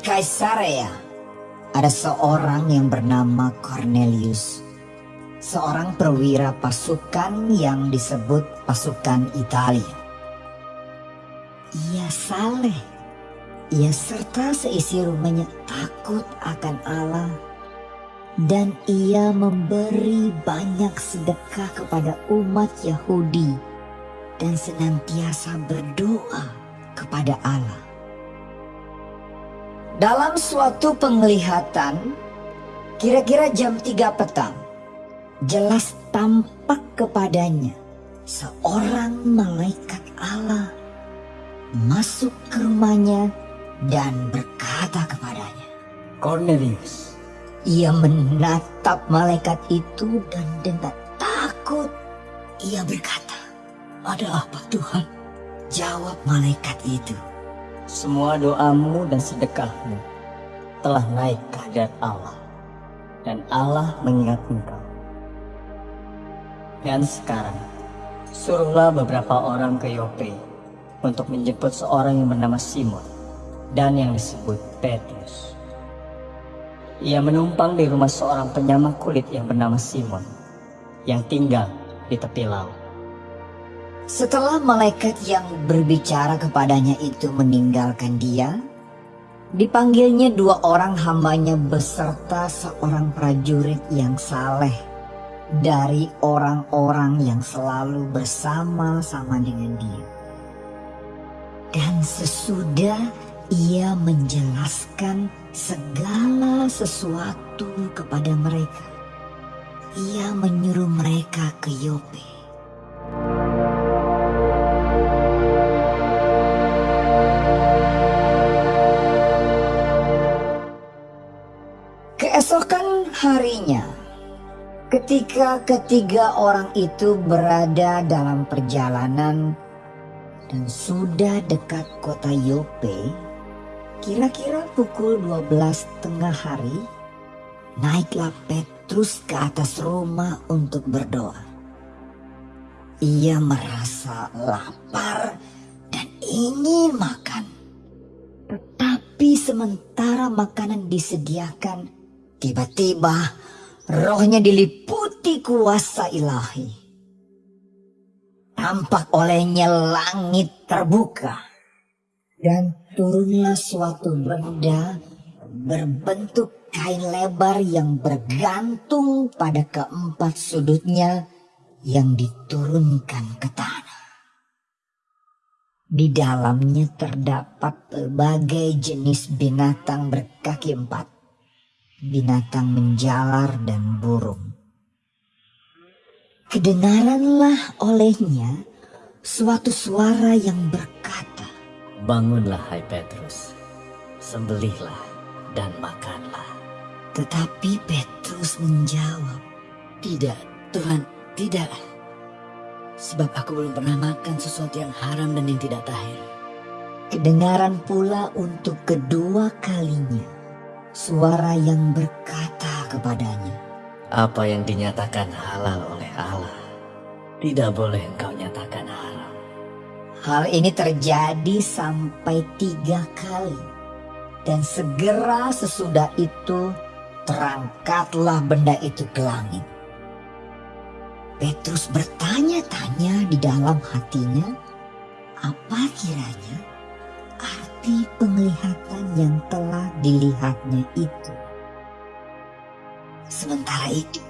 Kaisarea ada seorang yang bernama Cornelius, seorang perwira pasukan yang disebut pasukan Italia. Ia saleh, ia serta seisi rumahnya takut akan Allah dan ia memberi banyak sedekah kepada umat Yahudi dan senantiasa berdoa kepada Allah. Dalam suatu penglihatan, kira-kira jam 3 petang, jelas tampak kepadanya seorang malaikat Allah masuk ke rumahnya dan berkata kepadanya, Cornelius, Ia menatap malaikat itu dan dengan takut ia berkata, ada apa Tuhan? Jawab malaikat itu, Semua doamu dan sedekahmu telah naik ke Allah. Dan Allah mengingat engkau. Dan sekarang, suruhlah beberapa orang ke Yope untuk menjemput seorang yang bernama Simon dan yang disebut Petrus. Ia menumpang di rumah seorang penyama kulit yang bernama Simon yang tinggal di tepi laut. Setelah malaikat yang berbicara kepadanya itu meninggalkan dia, dipanggilnya dua orang hambanya beserta seorang prajurit yang saleh dari orang-orang yang selalu bersama-sama dengan dia. Dan sesudah ia menjelaskan segala sesuatu kepada mereka, ia menyuruh mereka ke Yope. Ketika ketiga orang itu berada dalam perjalanan dan sudah dekat kota Yope, kira-kira pukul 12 tengah hari, naiklah Petrus ke atas rumah untuk berdoa. Ia merasa lapar dan ingin makan. Tetapi sementara makanan disediakan, tiba-tiba rohnya diliputi kuasa ilahi. Tampak olehnya langit terbuka. Dan turunlah suatu benda berbentuk kain lebar yang bergantung pada keempat sudutnya yang diturunkan ke tanah. Di dalamnya terdapat berbagai jenis binatang berkaki empat, binatang menjalar dan burung. Kedengaranlah olehnya suatu suara yang berkata, Bangunlah hai Petrus, sembelihlah dan makanlah. tetapi Petrus menjawab, Tidak, Tuhan, tidak. Sebab aku belum pernah makan sesuatu yang haram dan yang tidak tahir. Kedengaran pula untuk kedua kalinya suara yang berkata kepadanya, Apa yang dinyatakan halal oleh Allah, tidak boleh engkau nyatakan haram. Hal ini terjadi sampai tiga kali. Dan segera sesudah itu terangkatlah benda itu ke langit. Petrus bertanya-tanya di dalam hatinya, apa kiranya arti penglihatan yang telah dilihatnya itu. Sementara itu,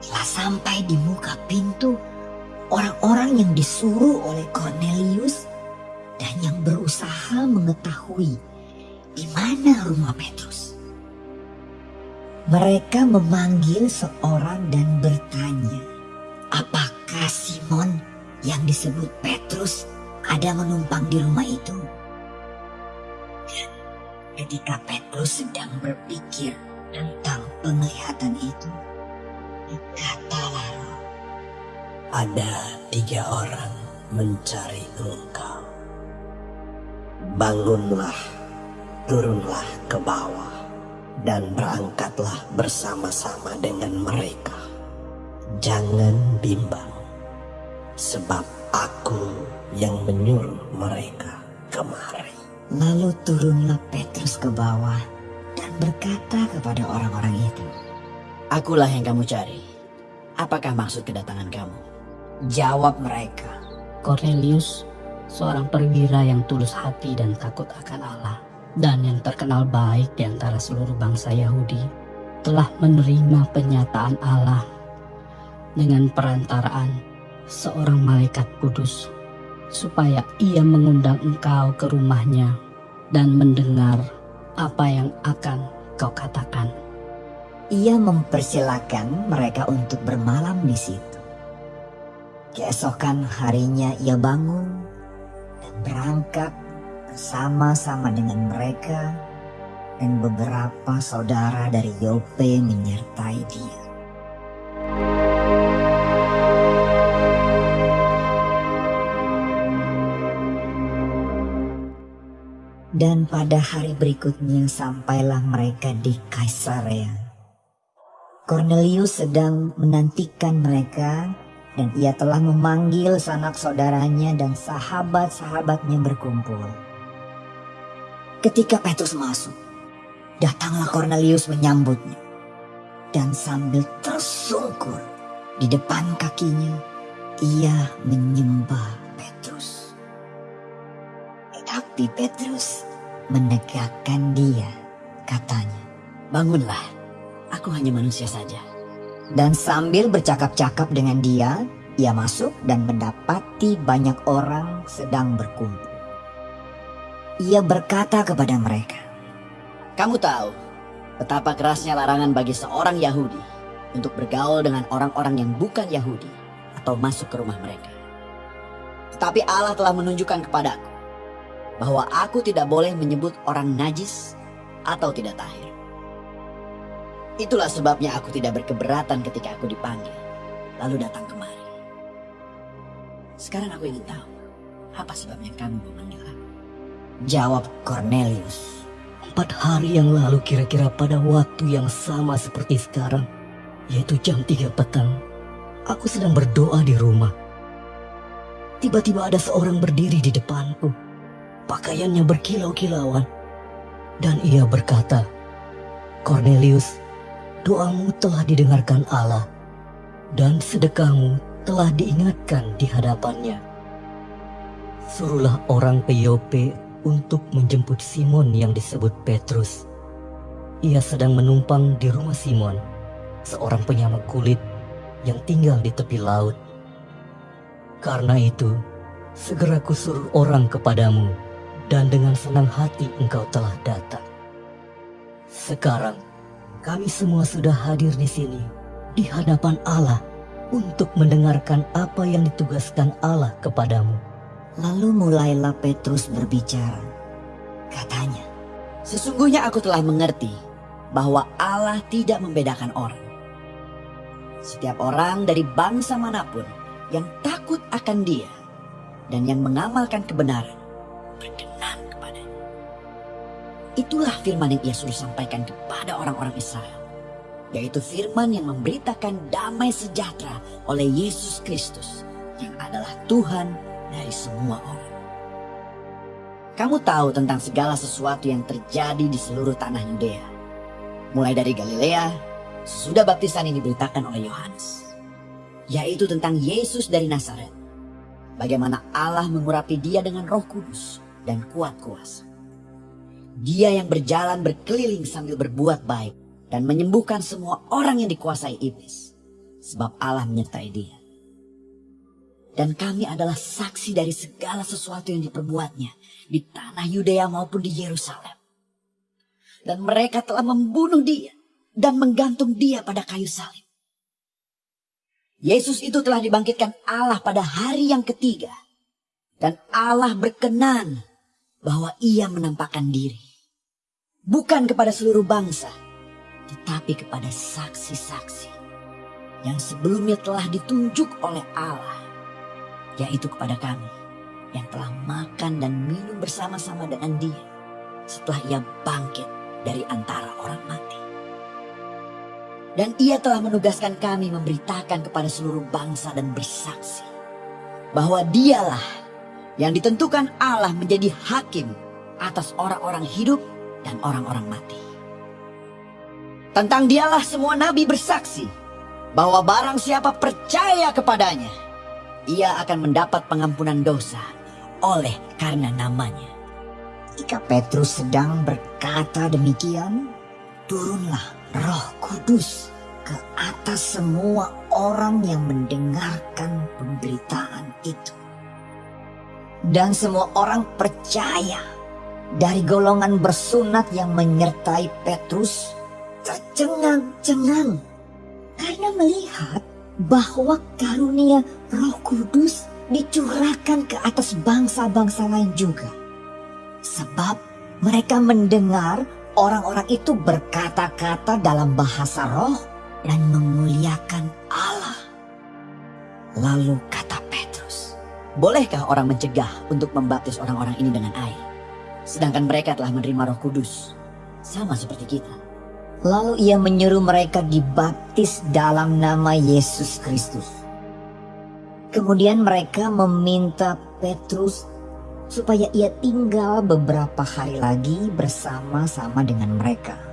telah sampai di muka pintu orang-orang yang disuruh oleh Cornelius dan yang berusaha mengetahui di mana rumah Petrus. Mereka memanggil seorang dan bertanya, apakah Simon yang disebut Petrus ada menumpang di rumah itu? Ketika Petrus sedang berpikir tentang penglihatan itu, roh, ada tiga orang mencari engkau. Bangunlah, turunlah ke bawah, dan berangkatlah bersama-sama dengan mereka. Jangan bimbang, sebab aku yang menyuruh mereka kemari. Lalu turunlah Petrus ke bawah dan berkata kepada orang-orang itu, Akulah yang kamu cari. Apakah maksud kedatangan kamu? Jawab mereka, Cornelius, seorang perwira yang tulus hati dan takut akan Allah, dan yang terkenal baik di antara seluruh bangsa Yahudi, telah menerima penyataan Allah dengan perantaraan seorang malaikat kudus, supaya ia mengundang engkau ke rumahnya dan mendengar apa yang akan kau katakan. Ia mempersilahkan mereka untuk bermalam di situ. Keesokan harinya ia bangun dan berangkat bersama-sama dengan mereka dan beberapa saudara dari Yope menyertai dia. Dan pada hari berikutnya sampailah mereka di Kaisarea. Cornelius sedang menantikan mereka dan ia telah memanggil sanak saudaranya dan sahabat-sahabatnya berkumpul. Ketika Petrus masuk, datanglah Cornelius menyambutnya. Dan sambil tersungkur di depan kakinya, ia menyembah Petrus. Tetapi Petrus menegakkan dia, katanya. Bangunlah, aku hanya manusia saja. Dan sambil bercakap-cakap dengan dia, ia masuk dan mendapati banyak orang sedang berkumpul. Ia berkata kepada mereka, Kamu tahu betapa kerasnya larangan bagi seorang Yahudi untuk bergaul dengan orang-orang yang bukan Yahudi atau masuk ke rumah mereka. Tetapi Allah telah menunjukkan kepadaku bahwa aku tidak boleh menyebut orang najis atau tidak tahir. Itulah sebabnya aku tidak berkeberatan ketika aku dipanggil, lalu datang kemari. Sekarang aku ingin tahu, apa sebabnya kamu memanggil aku? jawab Cornelius. Empat hari yang lalu kira-kira pada waktu yang sama seperti sekarang, yaitu jam 3 petang, aku sedang berdoa di rumah. Tiba-tiba ada seorang berdiri di depanku, pakaiannya berkilau-kilauan, dan ia berkata, Cornelius, doamu telah didengarkan Allah, dan sedekahmu telah diingatkan di hadapannya. Suruhlah orang ke Yope untuk menjemput Simon yang disebut Petrus. Ia sedang menumpang di rumah Simon, seorang penyama kulit yang tinggal di tepi laut. Karena itu, segera kusuruh orang kepadamu, dan dengan senang hati engkau telah datang. Sekarang, kami semua sudah hadir di sini, di hadapan Allah, untuk mendengarkan apa yang ditugaskan Allah kepadamu. Lalu mulailah Petrus berbicara. Katanya, Sesungguhnya aku telah mengerti bahwa Allah tidak membedakan orang. Setiap orang dari bangsa mana pun yang takut akan dia dan yang mengamalkan kebenaran. Itulah firman yang ia suruh sampaikan kepada orang-orang Israel. Yaitu firman yang memberitakan damai sejahtera oleh Yesus Kristus yang adalah Tuhan dari semua orang. Kamu tahu tentang segala sesuatu yang terjadi di seluruh tanah Yudea. Mulai dari Galilea, sudah baptisan yang diberitakan oleh Yohanes. Yaitu tentang Yesus dari Nazaret. Bagaimana Allah mengurapi dia dengan roh kudus dan kuat kuasa. Dia yang berjalan berkeliling sambil berbuat baik dan menyembuhkan semua orang yang dikuasai iblis. Sebab Allah menyertai dia. Dan kami adalah saksi dari segala sesuatu yang diperbuatnya di tanah Yudea maupun di Yerusalem. Dan mereka telah membunuh dia dan menggantung dia pada kayu salib. Yesus itu telah dibangkitkan Allah pada hari yang ketiga. Dan Allah berkenan bahwa ia menampakkan diri. Bukan kepada seluruh bangsa, tetapi kepada saksi-saksi yang sebelumnya telah ditunjuk oleh Allah yaitu kepada kami yang telah makan dan minum bersama-sama dengan dia setelah ia bangkit dari antara orang mati. Dan ia telah menugaskan kami memberitakan kepada seluruh bangsa dan bersaksi bahwa dialah yang ditentukan Allah menjadi hakim atas orang-orang hidup dan orang-orang mati. Tentang dialah semua nabi bersaksi bahwa barang siapa percaya kepadanya, ia akan mendapat pengampunan dosa oleh karena namanya. Ketika Petrus sedang berkata demikian, turunlah roh kudus ke atas semua orang yang mendengarkan pemberitaan itu. Dan semua orang percaya dari golongan bersunat yang menyertai Petrus tercengang-cengang karena melihat bahwa karunia roh kudus dicurahkan ke atas bangsa-bangsa lain juga. Sebab mereka mendengar orang-orang itu berkata-kata dalam bahasa roh dan memuliakan Allah. Lalu kata Petrus, Bolehkah orang mencegah untuk membaptis orang-orang ini dengan air? Sedangkan mereka telah menerima roh kudus. Sama seperti kita. lalu ia menyuruh mereka dibaptis dalam nama Yesus Kristus. Kemudian mereka meminta Petrus supaya ia tinggal beberapa hari lagi bersama-sama dengan mereka.